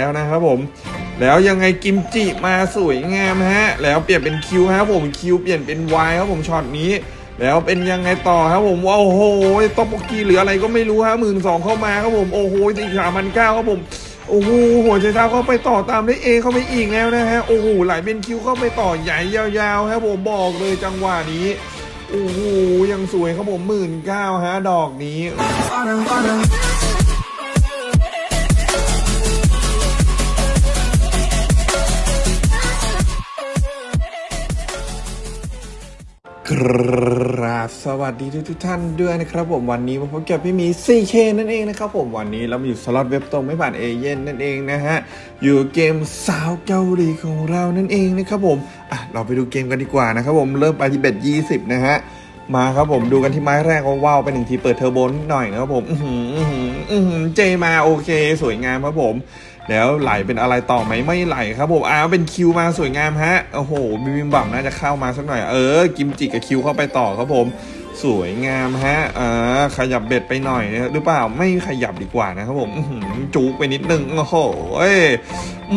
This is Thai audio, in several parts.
แล้วนะครับผม แล้วยังไงกิมจิมาสวยงามฮะ แล้วเปลี่ยนเป็นคิวครับผมคิวเปลี่ยนเป็นวายครับผมช็อตนี้ แล้วเป็นยังไงต่อครับผมว่าโอ้โหต๊อกโบกีหรืออะไรก็ไม่รู้ฮะหมื่นสองเข้ามาครับผมโอ้โหสี่สามพันเก้าครับผมโอ้โหหัวใจเท้าเข้าไปต่อตามได้เอเข้าไปอีกแล้วนะฮะโอ้โหไหลเป็นคิวเข้าไปต่อใหญ่ยาวๆครับผมบอกเลยจังหวะนี้โอ้โหยังสวยครับผมหมื่นเก้าฮะดอกนี้ กราบสวัสดีทุกทุกท่านด้วยนะครับผมวันนี้มาพบกับพี่มี 4K นั่นเองนะครับผมวันนี้เรามาอยู่สล็อตเว็บตรงไม่ผ่านเอเย่นต์นั่นเองนะฮะอยู่เกมสาวเกาหลีของเรานั่นเองนะครับผมอะเราไปดูเกมกันดีกว่านะครับผมเริ่มไปที่ bet 20นะฮะมาครับผมดูกันที่ไม้แรกว่าว้าวไปหนึ่งทีเปิดเทอร์โบนิดหน่อยนะครับผมอือหืออือหือ J มาโอเค สวยงามครับผม แล้วไหลเป็นอะไรต่อไหมไม่ไหลครับผมอ้าวเป็น Q มาสวยงามฮะโอ้โหบิบิมบัมน่าจะเข้ามาสักหน่อยเออกิมจิกับคิวเข้าไปต่อครับผม สวยงามฮะอ่าขยับเบ็ดไปหน่อยนะหรือเปล่าไม่ขยับดีกว่านะครับผมจุกไปนิดนึงโอ้โห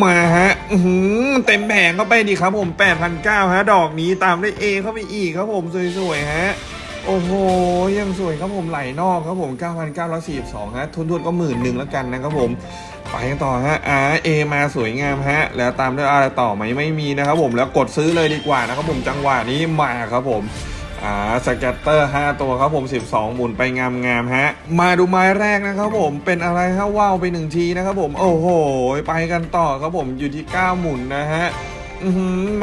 มาฮะอื้อหือเต็มแผงเข้าไปดีครับผม8,900ฮะดอกนี้ตามด้วย A เข้าไปอีกครับผมสวยๆฮะ โอ้โห ยังสวยครับผมไหลนอกครับผม 9,942 ฮะ ทุนทุนก็หมื่นหนึ่งแล้วกันนะครับผม ไปกันต่อฮะ R A มาสวยงามฮะ แล้วตามด้วยอะไรต่อไหมไม่มีนะครับผม แล้วกดซื้อเลยดีกว่านะครับผม จังหวะนี้มาครับผมอ่าสแกตเตอร์ 5 ตัวครับผม 12 หมุนไปงามๆฮะ มาดูไม้แรกนะครับผมเป็นอะไรฮะว้าวไปหนึ่งทีนะครับผม โอ้โห ไปกันต่อครับผมอยู่ที่ 9 หมุนนะฮะ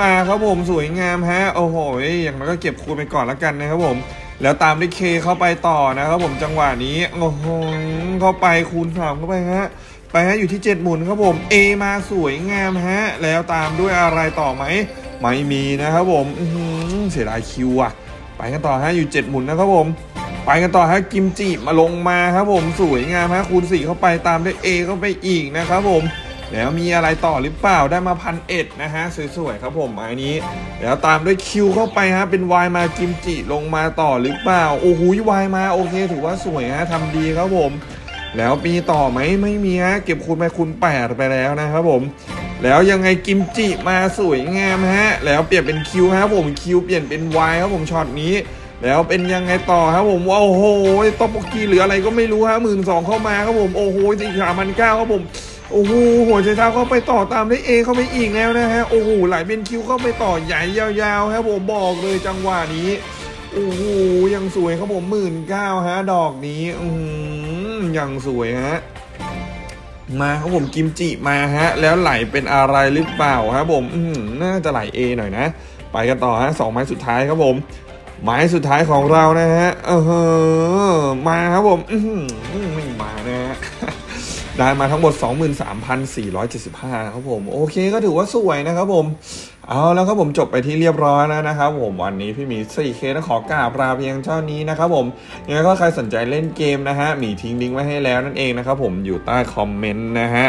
มาครับผมสวยงามฮะ โอ้โหอย่างนั้นก็เก็บคูณไปก่อนแล้วกันนะครับผม แล้วตามด้วยเคเข้าไปต่อนะครับผมจังหวะนี้โอ้โหเข้าไปคูณสามเข้าไปฮะไปฮะอยู่ที่ 7 หมุนครับผม A มาสวยงามฮะ แล้วตามด้วยอะไรต่อไหมไม่มีนะครับผมอืเสียดายคิวอะไปกันต่อฮะอยู่ 7 หมุนนะครับผม ไปกันต่อฮะกิมจิมาลงมาครับผมสวยงามฮะคูณ4เข้าไปตามด้วย A เข้าไปอีกนะครับผม แล้วมีอะไรต่อหรือเปล่าได้มาพันเอ็ดนะฮะสวยๆครับผมอันนี้ แล้วตามด้วยคิวเข้าไปฮะเป็นวายมากิมจิลงมาต่อหรือเปล่าโอ้โหวายมาโอเค ถือว่าสวยฮะทำดีครับผม แล้วมีต่อไหมไม่มีฮะเก็บคูณไปคูณแปดไปแล้วนะครับผมแล้วยังไงกิมจิมาสวยงามฮะ แล้วเปลี่ยนเป็นคิวครับผมคิวเปลี่ยนเป็นวายครับผมช็อตนี้ แล้วเป็นยังไงต่อครับผมว่าโอ้โหต๊อกโบกีหรืออะไรก็ไม่รู้ฮะหมื่นสองเข้ามาครับผมโอ้โหสี่สามพันเก้าครับผม โอ้โหหัวใจเท้าเข้าไปต่อตามได้เอเข้าไปอีกแล้วนะฮะ โอ้โหไหลเป็นคิวเข้าไปต่อใหญ่ยาวๆครับผมบอกเลยจังหวะนี้ โอ้โหยังสวยครับผมหมื่นเก้าฮะ ดอกนี้อืมยังสวยฮะมาครับผมกิมจิมาฮะ แล้วไหลเป็นอะไรหรือเปล่าครับผมอืมน่าจะไหล A หน่อยนะ ไปกันต่อฮะสองไม้สุดท้ายครับผม ไม้สุดท้ายของเรานะฮะเออมาครับผมอืมไม่มานะฮะ ได้มาทั้งหมด 23,475ครับผม โอเคก็ถือว่าสวยนะครับผม เอาแล้วครับผมจบไปที่เรียบร้อยแล้วนะครับผมวันนี้พี่หมี 4K ต้องขอกราบลาเพียงเท่านี้นะครับผมยังไงก็ใครสนใจเล่นเกมนะฮะหมีทิ้งลิงก์ไว้ให้แล้วนั่นเองนะครับผมอยู่ใต้คอมเมนต์นะฮะ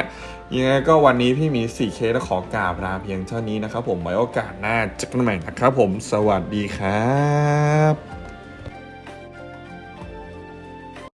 ยังไงก็วันนี้พี่หมี 4K ต้องขอกราบลาเพียงเท่านี้นะครับผมไว้โอกาสหน้าเจอกันใหม่นะครับผมสวัสดีครับ